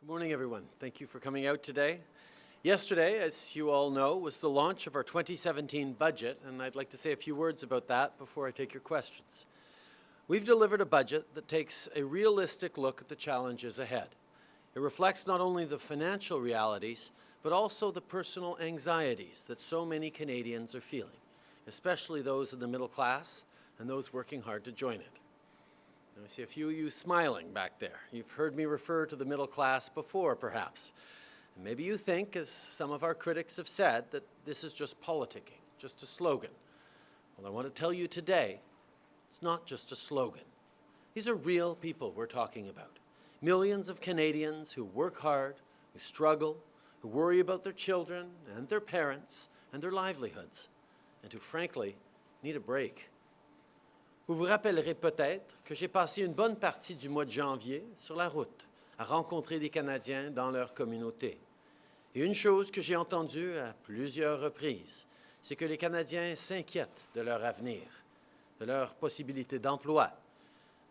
Good morning, everyone. Thank you for coming out today. Yesterday, as you all know, was the launch of our 2017 budget, and I'd like to say a few words about that before I take your questions. We've delivered a budget that takes a realistic look at the challenges ahead. It reflects not only the financial realities, but also the personal anxieties that so many Canadians are feeling, especially those in the middle class and those working hard to join it. I see a few of you smiling back there. You've heard me refer to the middle class before, perhaps. And maybe you think, as some of our critics have said, that this is just politicking, just a slogan. Well, I want to tell you today, it's not just a slogan. These are real people we're talking about. Millions of Canadians who work hard, who struggle, who worry about their children and their parents and their livelihoods, and who, frankly, need a break. Vous vous rappellerez peut-être que j'ai passé une bonne partie du mois de janvier sur la route à rencontrer des Canadiens dans leur communauté. Et une chose que j'ai entendue à plusieurs reprises, c'est que les Canadiens s'inquiètent de leur avenir, de leurs possibilités d'emploi,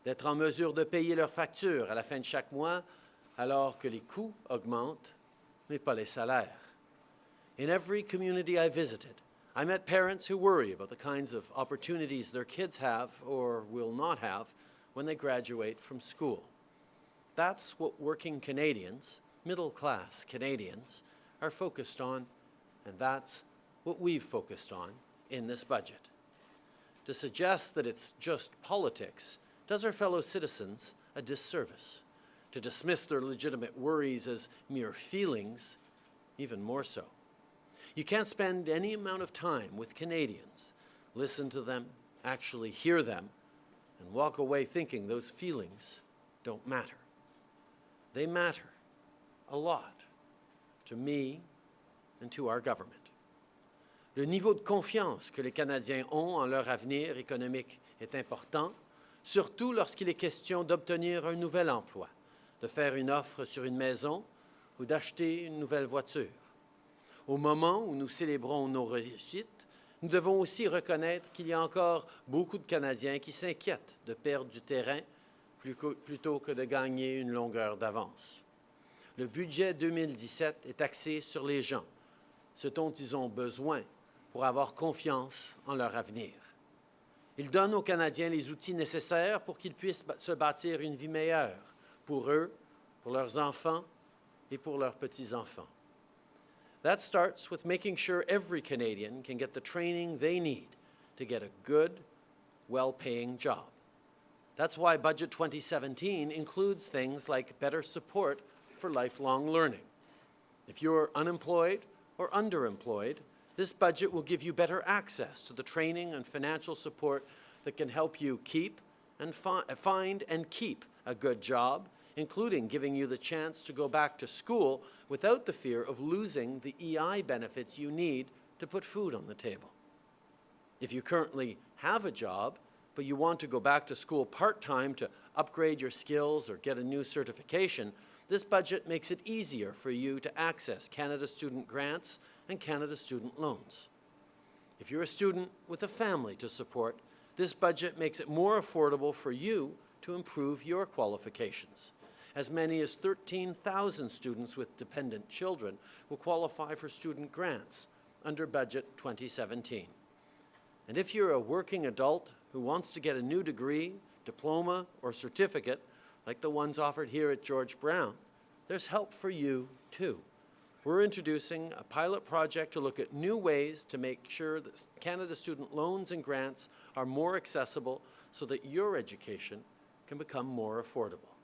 d'être en mesure de payer leurs factures à la fin de chaque mois alors que les coûts augmentent, mais pas les salaires. In every community I visited, I met parents who worry about the kinds of opportunities their kids have or will not have when they graduate from school. That's what working Canadians, middle-class Canadians, are focused on, and that's what we've focused on in this budget. To suggest that it's just politics does our fellow citizens a disservice. To dismiss their legitimate worries as mere feelings, even more so. You can't spend any amount of time with Canadians, listen to them, actually hear them, and walk away thinking those feelings don't matter. They matter a lot to me and to our government. Le niveau de confiance que les Canadiens ont en leur avenir économique est important, surtout lorsqu'il est question d'obtenir un nouvel emploi, de faire une offre sur une maison ou d'acheter une nouvelle voiture. Au moment où nous célébrons nos réussites, nous devons aussi reconnaître qu'il y a encore beaucoup de Canadiens qui s'inquiètent de perdre du terrain plutôt que de gagner une longueur d'avance. Le budget 2017 est axé sur les gens, ce dont ils ont besoin pour avoir confiance en leur avenir. Il donne aux Canadiens les outils nécessaires pour qu'ils puissent se bâtir une vie meilleure pour eux, pour leurs enfants et pour leurs petits-enfants. That starts with making sure every Canadian can get the training they need to get a good, well-paying job. That's why Budget 2017 includes things like better support for lifelong learning. If you're unemployed or underemployed, this budget will give you better access to the training and financial support that can help you keep and fi find and keep a good job including giving you the chance to go back to school without the fear of losing the EI benefits you need to put food on the table. If you currently have a job, but you want to go back to school part-time to upgrade your skills or get a new certification, this budget makes it easier for you to access Canada Student Grants and Canada Student Loans. If you're a student with a family to support, this budget makes it more affordable for you to improve your qualifications as many as 13,000 students with dependent children will qualify for student grants under Budget 2017. And if you're a working adult who wants to get a new degree, diploma, or certificate, like the ones offered here at George Brown, there's help for you too. We're introducing a pilot project to look at new ways to make sure that Canada student loans and grants are more accessible so that your education can become more affordable.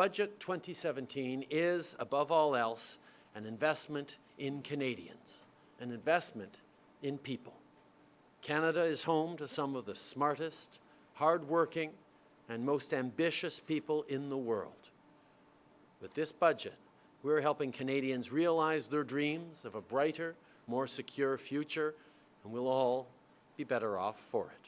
Budget 2017 is, above all else, an investment in Canadians, an investment in people. Canada is home to some of the smartest, hardworking, and most ambitious people in the world. With this budget, we're helping Canadians realize their dreams of a brighter, more secure future, and we'll all be better off for it.